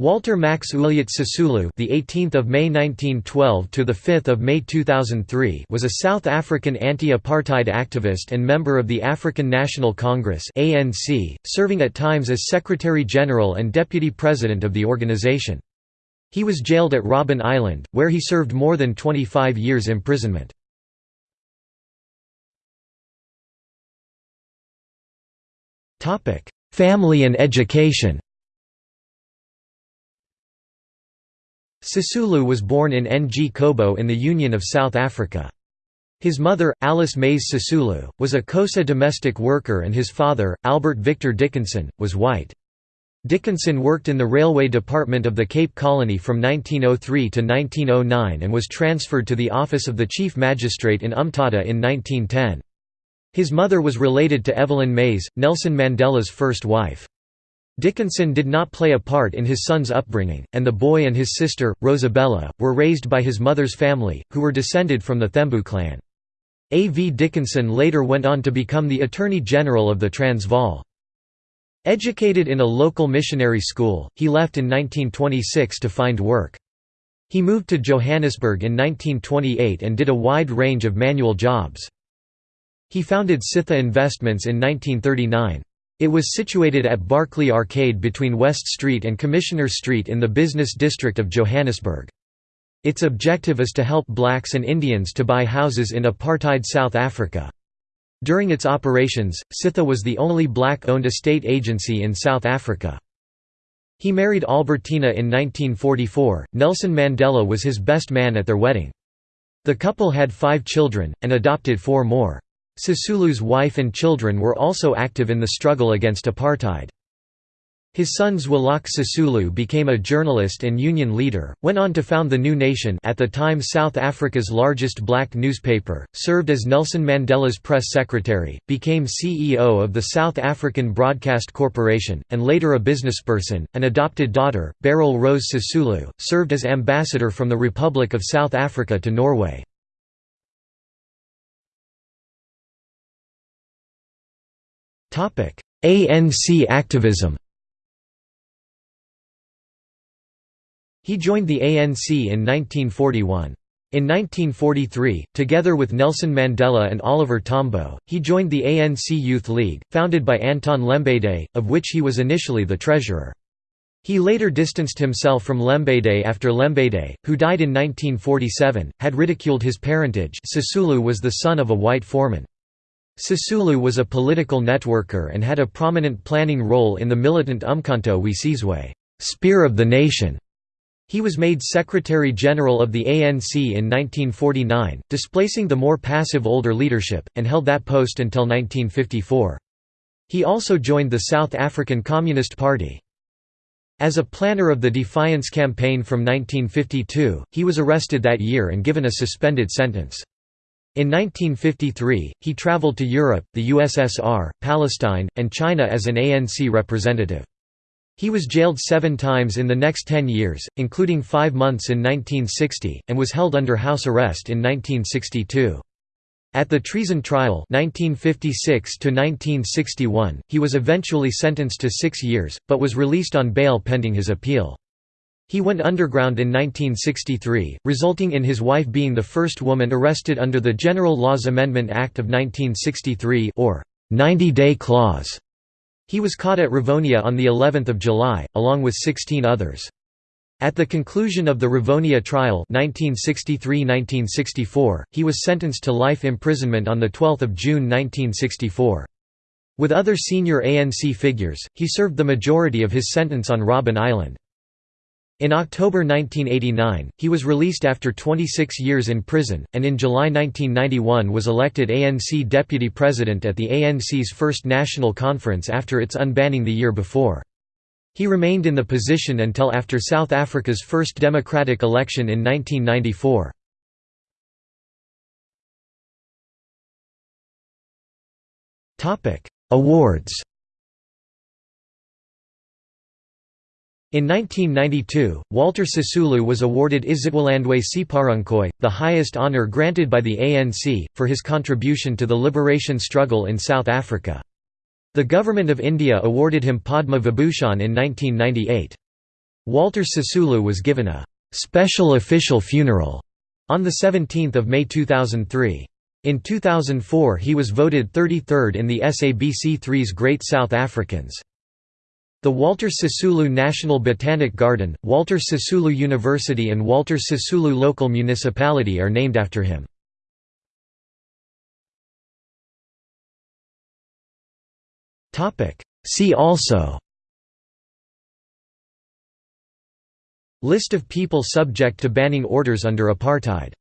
Walter Max Ulyate Sisulu, the 18th of May 1912 to the 5th of May 2003, was a South African anti-apartheid activist and member of the African National Congress (ANC), serving at times as Secretary General and Deputy President of the organization. He was jailed at Robben Island, where he served more than 25 years imprisonment. Topic: Family and education. Sisulu was born in Ngcobo in the Union of South Africa. His mother, Alice Mase Sisulu, was a Xhosa domestic worker and his father, Albert Victor Dickinson, was white. Dickinson worked in the railway department of the Cape Colony from 1903 to 1909 and was transferred to the office of the chief magistrate in Umtata in 1910. His mother was related to Evelyn Mase, Nelson Mandela's first wife. Dickinson did not play a part in his son's upbringing, and the boy and his sister, Rosabella, were raised by his mother's family, who were descended from the Thembu clan. A. V. Dickinson later went on to become the Attorney General of the Transvaal. Educated in a local missionary school, he left in 1926 to find work. He moved to Johannesburg in 1928 and did a wide range of manual jobs. He founded Sitha Investments in 1939. It was situated at Barclay Arcade between West Street and Commissioner Street in the business district of Johannesburg. Its objective is to help blacks and Indians to buy houses in apartheid South Africa. During its operations, Sitha was the only black-owned estate agency in South Africa. He married Albertina in 1944. Nelson Mandela was his best man at their wedding. The couple had five children, and adopted four more. Sisulu's wife and children were also active in the struggle against apartheid. His son Zwelakhe Sisulu became a journalist and union leader, went on to found the New Nation at the time South Africa's largest black newspaper, served as Nelson Mandela's press secretary, became CEO of the South African Broadcast Corporation, and later a businessperson. An adopted daughter, Beryl Rose Sisulu, served as ambassador from the Republic of South Africa to Norway. ANC activism He joined the ANC in 1941. In 1943, together with Nelson Mandela and Oliver Tambo, he joined the ANC Youth League, founded by Anton Lembede, of which he was initially the treasurer. He later distanced himself from Lembede after Lembede, who died in 1947, had ridiculed his parentage Sisulu was the son of a white foreman. Sisulu was a political networker and had a prominent planning role in the militant Umkhonto we Sizwe Spear of the Nation". He was made Secretary-General of the ANC in 1949, displacing the more passive older leadership, and held that post until 1954. He also joined the South African Communist Party. As a planner of the Defiance Campaign from 1952, he was arrested that year and given a suspended sentence. In 1953, he traveled to Europe, the USSR, Palestine, and China as an ANC representative. He was jailed seven times in the next ten years, including five months in 1960, and was held under house arrest in 1962. At the treason trial 1956 he was eventually sentenced to six years, but was released on bail pending his appeal. He went underground in 1963, resulting in his wife being the first woman arrested under the General Laws Amendment Act of 1963 or 90-day clause. He was caught at Rivonia on the 11th of July, along with 16 others. At the conclusion of the Rivonia trial 1963–1964, he was sentenced to life imprisonment on the 12th of June 1964. With other senior ANC figures, he served the majority of his sentence on Robben Island. In October 1989, he was released after 26 years in prison, and in July 1991 was elected ANC deputy president at the ANC's first national conference after its unbanning the year before. He remained in the position until after South Africa's first democratic election in 1994. Awards In 1992, Walter Sisulu was awarded Isitwalandwe Seaparankoe, the highest honour granted by the ANC, for his contribution to the liberation struggle in South Africa. The Government of India awarded him Padma Vibhushan in 1998. Walter Sisulu was given a «special official funeral» on 17 May 2003. In 2004 he was voted 33rd in the SABC3's Great South Africans. The Walter Sisulu National Botanic Garden, Walter Sisulu University and Walter Sisulu Local Municipality are named after him. See also List of people subject to banning orders under apartheid